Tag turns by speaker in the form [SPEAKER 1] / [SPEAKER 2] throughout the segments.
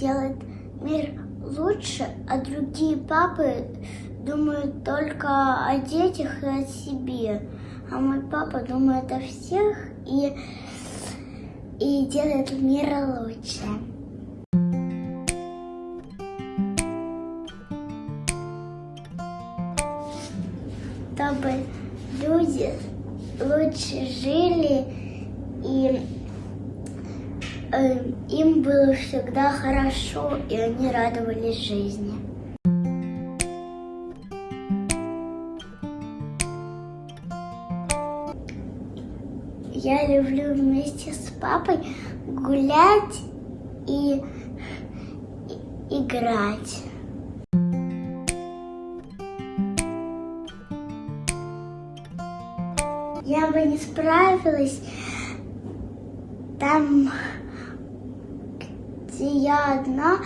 [SPEAKER 1] сделать мир лучше, а другие папы думают только о детях и о себе. А мой папа думает о всех и, и делает мир лучше. Чтобы люди лучше жили и им было всегда хорошо, и они радовались жизни. Я люблю вместе с папой гулять и, и играть. Я бы не справилась там, где я одна,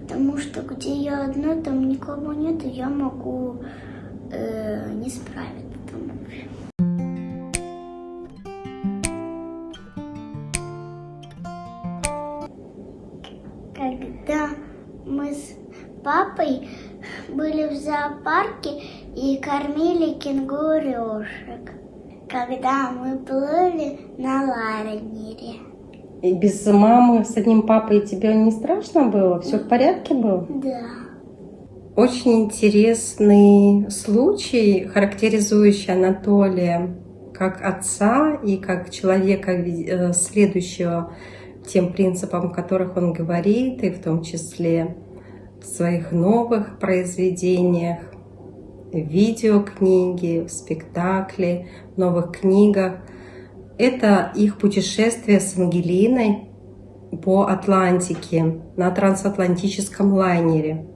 [SPEAKER 1] потому что где я одна, там никого нет, и я могу э, не справиться там. Когда мы с папой были в зоопарке и кормили кенгурушек, когда мы плыли на лайнере.
[SPEAKER 2] И без мамы с одним папой тебе не страшно было? Все в порядке было?
[SPEAKER 1] Да.
[SPEAKER 2] Очень интересный случай, характеризующий Анатолия как отца и как человека, э, следующего тем принципам, о которых он говорит, и в том числе в своих новых произведениях, в видеокниге, в спектакле, в новых книгах. Это их путешествие с Ангелиной по Атлантике на трансатлантическом лайнере.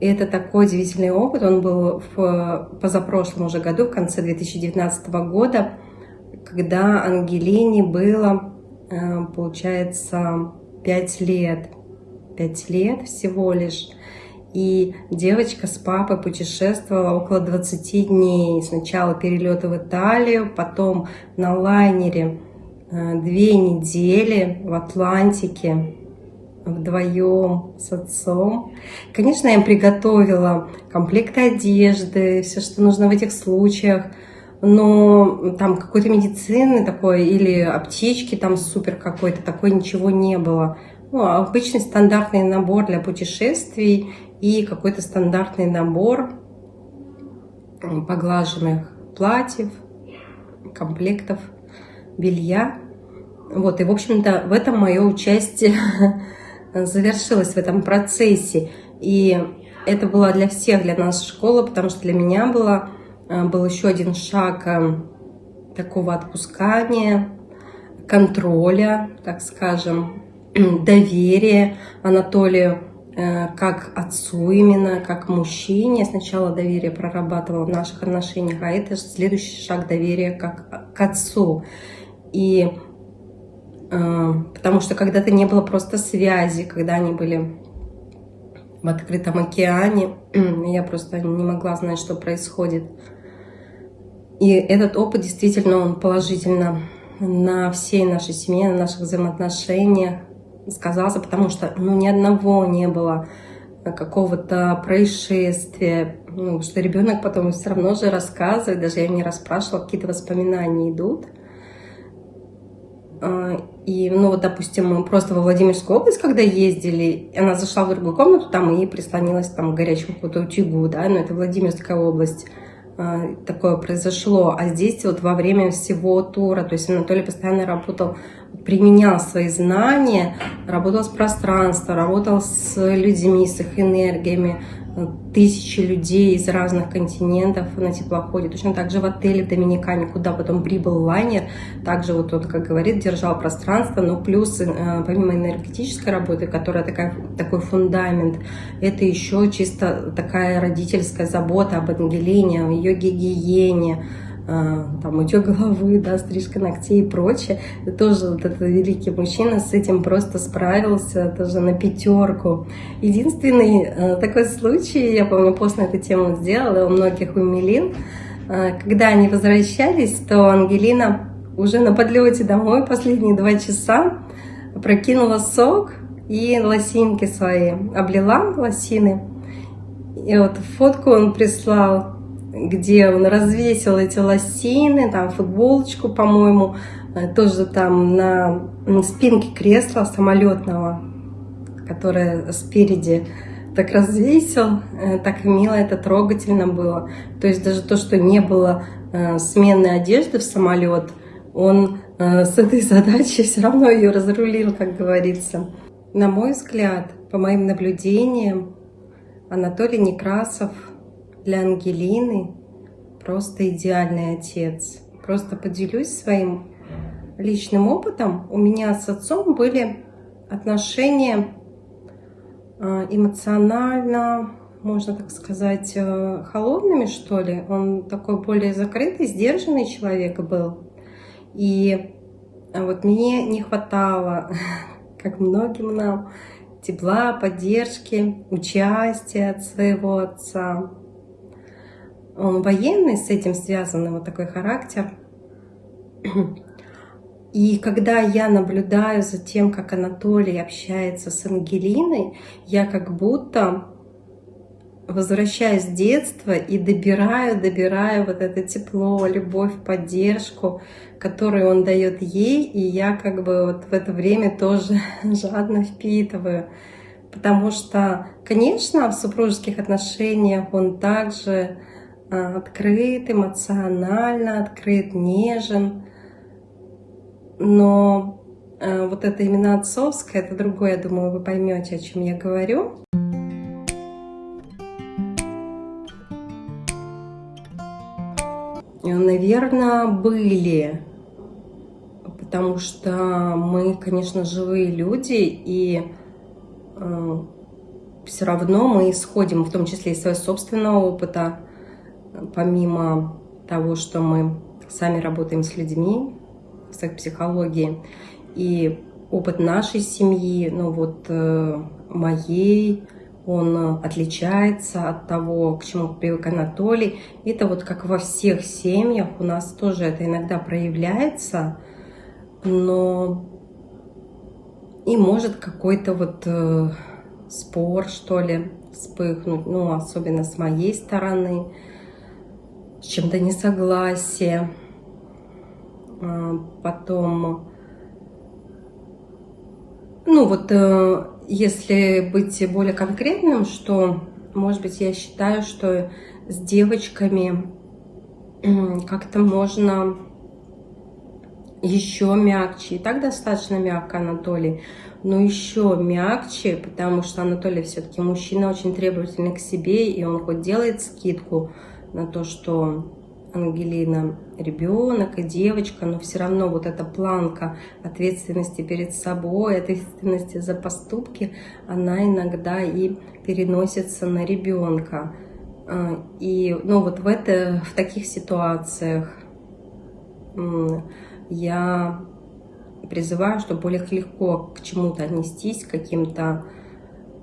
[SPEAKER 2] Это такой удивительный опыт. Он был в позапрошлом уже году, в конце 2019 года, когда Ангелине было Э, получается, 5 лет. 5 лет всего лишь. И девочка с папой путешествовала около 20 дней. Сначала перелеты в Италию, потом на лайнере э, две недели в Атлантике вдвоем с отцом. Конечно, я им приготовила комплект одежды, все, что нужно в этих случаях но там какой-то медицины такой или аптечки там супер какой-то, такой ничего не было. Ну, обычный стандартный набор для путешествий и какой-то стандартный набор поглаженных платьев, комплектов, белья. Вот, и, в общем-то, в этом мое участие завершилось в этом процессе. И это была для всех, для нас школа, потому что для меня было Э, был еще один шаг э, такого отпускания, контроля, так скажем, доверия Анатолию э, как отцу именно, как мужчине. Сначала доверие прорабатывала в наших отношениях, а это следующий шаг доверия как к отцу. И потому что когда-то не было просто связи, когда они были в открытом океане, я просто не могла знать, что происходит. И этот опыт действительно он положительно на всей нашей семье, на наших взаимоотношениях сказался, потому что ну, ни одного не было какого-то происшествия, ну, что ребенок потом все равно же рассказывает, даже я не расспрашивала, какие-то воспоминания идут. А, и, ну, вот, допустим, мы просто во Владимирскую область, когда ездили, она зашла в другую комнату, там и прислонилась там, к горячему какому-то утюгу, да, но это Владимирская область. А, такое произошло. А здесь вот во время всего тура, то есть Анатолий постоянно работал, применял свои знания, работал с пространством, работал с людьми, с их энергиями, тысячи людей из разных континентов на теплоходе. Точно так же в отеле в Доминикане, куда потом прибыл лайнер, также вот он, как говорит, держал пространство, но плюс, э, помимо энергетической работы, которая такая, такой фундамент, это еще чисто такая родительская забота об Ангелине, о ее гигиене, там утек головы, да, стрижка ногтей и прочее. Тоже вот этот великий мужчина с этим просто справился, тоже на пятерку. Единственный э, такой случай, я помню, пост на эту тему сделала, у многих умилил, э, когда они возвращались, то Ангелина уже на подлете домой последние два часа прокинула сок и лосинки свои облила лосины. И вот фотку он прислал, где он развесил эти лосины, там футболочку, по-моему, э, тоже там на спинке кресла самолетного, которое спереди так развесил, э, так мило, это трогательно было. То есть даже то, что не было э, сменной одежды в самолет, он с этой задачей все равно ее разрулил, как говорится. На мой взгляд, по моим наблюдениям, Анатолий Некрасов для Ангелины просто идеальный отец. Просто поделюсь своим личным опытом. У меня с отцом были отношения а, эмоционально, можно так сказать, э, холодными, что ли. Он такой более закрытый, сдержанный человек был. И вот мне не хватало, как многим нам, тепла, поддержки, участия от своего отца. Он военный, с этим связан вот такой характер. И когда я наблюдаю за тем, как Анатолий общается с Ангелиной, я как будто возвращаюсь в детство и добираю, добираю вот это тепло, любовь, поддержку, которую он дает ей, и я как бы вот в это время тоже жадно впитываю. Потому что, конечно, в супружеских отношениях он также открыт, эмоционально открыт, нежен, но э, вот это именно отцовское, это другое, я думаю, вы поймете, о чем я говорю. Наверное, были, потому что мы, конечно, живые люди, и э, все равно мы исходим, в том числе из своего собственного опыта, помимо того, что мы сами работаем с людьми, с их психологией, и опыт нашей семьи, ну вот э, моей, он отличается от того, к чему привык Анатолий. Это вот как во всех семьях, у нас тоже это иногда проявляется, но и может какой-то вот э, спор, что ли, вспыхнуть, ну, особенно с моей стороны, чем-то несогласие. А, потом, ну вот, э, если быть более конкретным, что, может быть, я считаю, что с девочками как-то можно еще мягче. И так достаточно мягко Анатолий, но еще мягче, потому что Анатолий все-таки мужчина очень требовательный к себе, и он хоть делает скидку на то, что Ангелина ребенок и девочка, но все равно вот эта планка ответственности перед собой, ответственности за поступки, она иногда и переносится на ребенка. А, и ну, вот в, это, в таких ситуациях я призываю, чтобы более легко к чему-то отнестись, к каким-то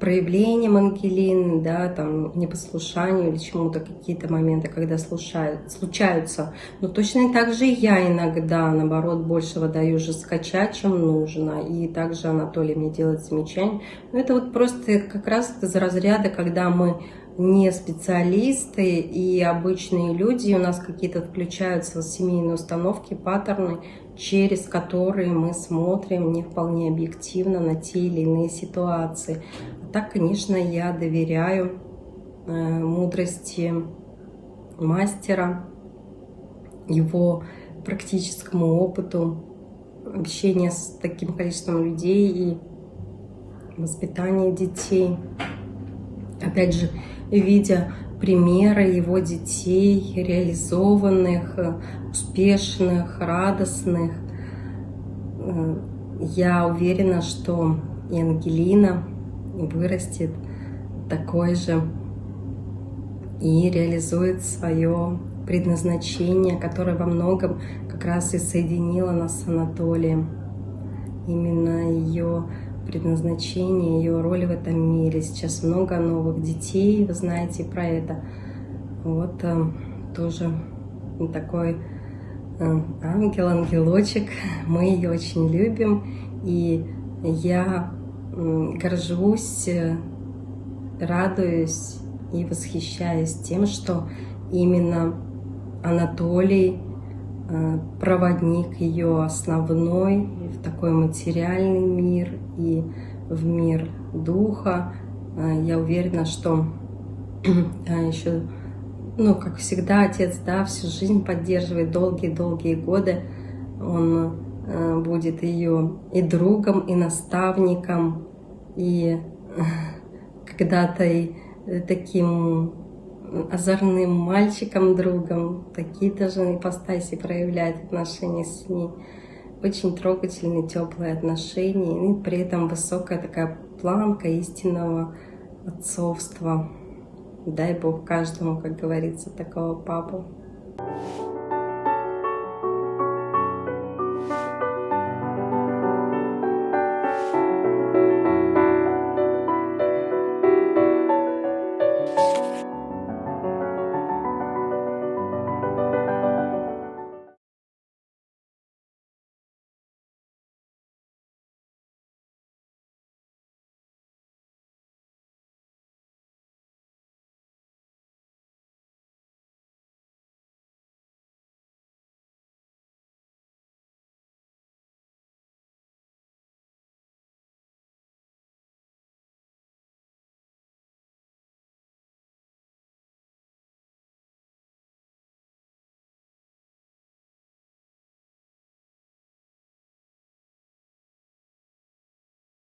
[SPEAKER 2] проявлением Ангелины, да, там, непослушанию или чему-то, какие-то моменты, когда слушают, случаются. Но точно так же я иногда, наоборот, больше выдаю жесткача, чем нужно. И также Анатолий мне делает замечания. Но это вот просто как раз из разряда, когда мы не специалисты и обычные люди, у нас какие-то включаются семейные установки, паттерны, через которые мы смотрим не вполне объективно на те или иные ситуации. А так, конечно, я доверяю э, мудрости мастера, его практическому опыту общения с таким количеством людей и воспитания детей. Опять же, видя примеры его детей, реализованных, успешных, радостных. Э, я уверена, что и Ангелина вырастет такой же и реализует свое предназначение, которое во многом как раз и соединило нас с Анатолием. Именно ее предназначение, ее роль в этом мире. Сейчас много новых детей, вы знаете про это. Вот э, тоже такой э, ангел, ангелочек. Мы ее очень любим. И я горжусь, радуюсь и восхищаюсь тем, что именно Анатолий э, проводник ее основной в такой материальный мир и в мир духа. Э, я уверена, что э, еще, ну, как всегда, отец, да, всю жизнь поддерживает долгие-долгие годы. Он будет ее и другом, и наставником, и когда-то и таким озорным мальчиком, другом. Такие даже ипостаси проявляет отношения с ней. Очень трогательные, теплые отношения. И при этом высокая такая планка истинного отцовства. Дай Бог каждому, как говорится, такого папу.